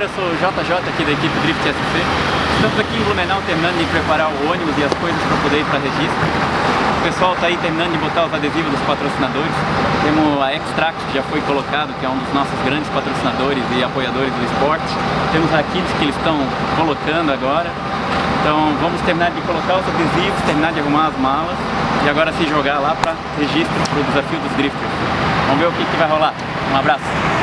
galera, eu sou o JJ aqui da equipe Drift SC. Estamos aqui em Blumenau terminando de preparar o ônibus e as coisas para poder ir para registro. O pessoal está aí terminando de botar os adesivos dos patrocinadores. Temos a Extract que já foi colocado, que é um dos nossos grandes patrocinadores e apoiadores do esporte. Temos a Kids que eles estão colocando agora. Então vamos terminar de colocar os adesivos, terminar de arrumar as malas e agora se jogar lá para registro para o desafio dos drifters. Vamos ver o que, que vai rolar. Um abraço!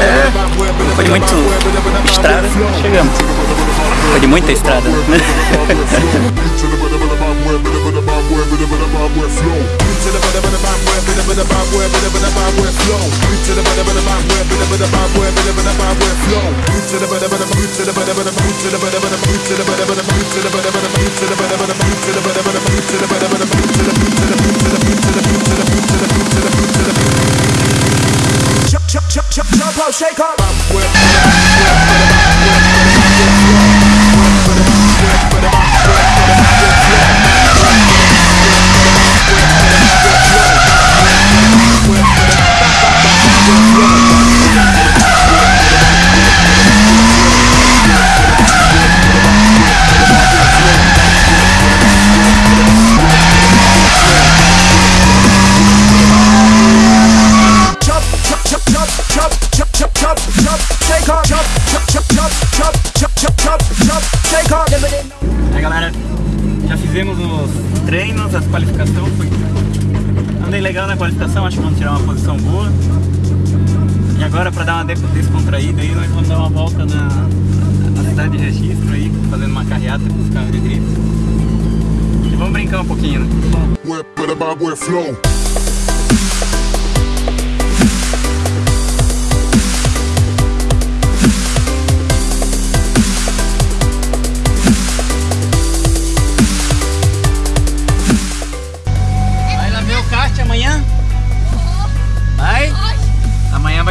É, foi muito estrada, chegamos. Foi de muita estrada. I'm with you. Jump, shake up. Jump, jump, jump, jump, jump, jump, jump, jump, jump, shake up. Never did know. Aí galera, já fizemos os treinos, as qualificações, foi... andei legal na qualificação, acho que vamos tirar uma posição boa. E agora para dar uma des- descontraída aí, nós vamos dar uma volta na, na cidade de registro aí, fazendo uma carreata com os carros de drift. E vamos brincar um pouquinho, né?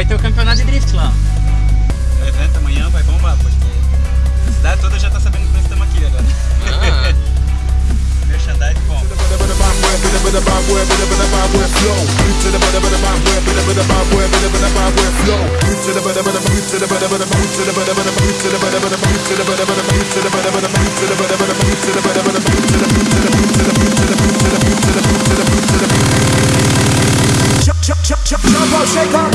Vai ter o campeonato de drift lá. O evento amanhã vai bombar, porque a cidade toda já tá sabendo que nós estamos aqui agora. Merchandise bom. Jump up, shake up.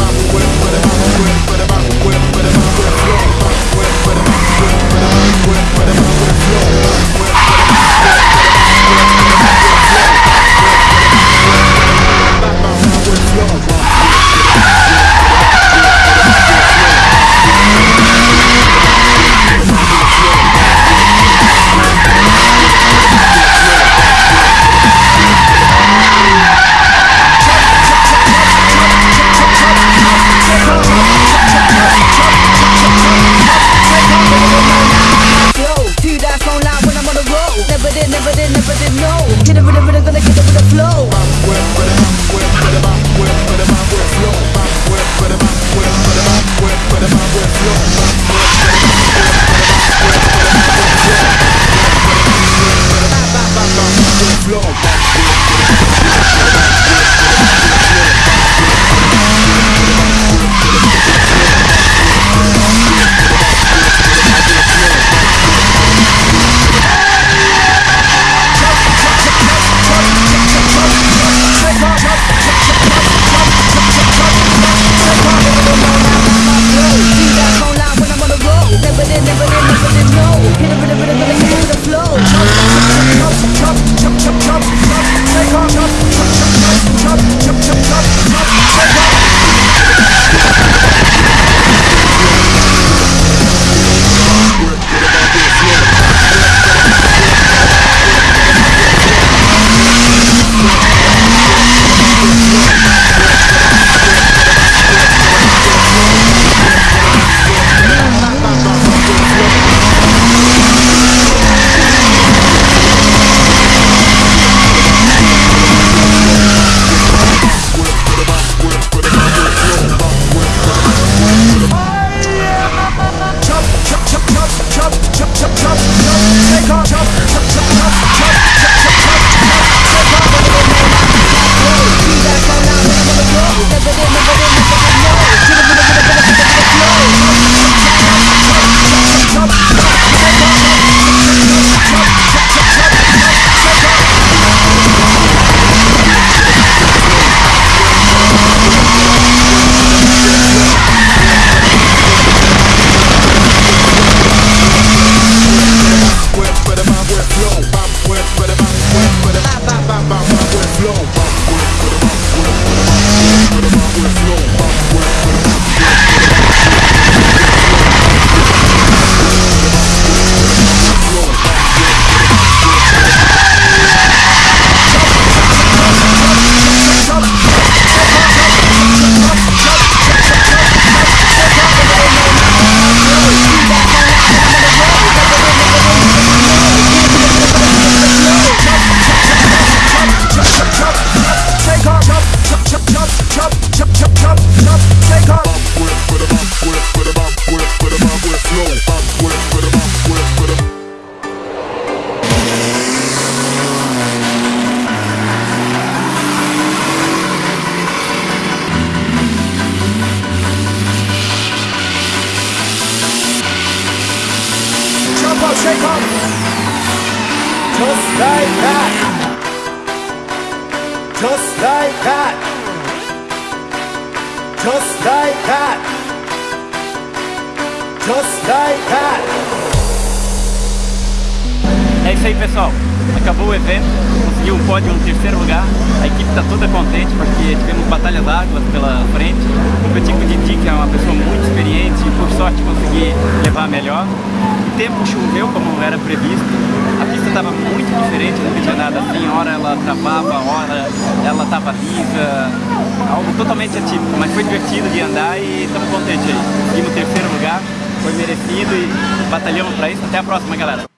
Just like that. Just like that. Just like that. Just like that. É isso aí, pessoal. Acabou o evento, conseguiu um pódio no terceiro lugar. A equipe está toda contente porque tivemos batalhas árduas pela frente. Competi com o Didi, que é uma pessoa muito experiente e por sorte consegui levar melhor. O tempo choveu como era previsto. A pista estava muito diferente, nunca tinha nada assim. Hora ela travava, hora ela estava lisa. Algo totalmente atípico, mas foi divertido de andar e estamos contentes aí. Conseguimos o terceiro lugar, foi merecido e batalhamos para isso. Até a próxima, galera.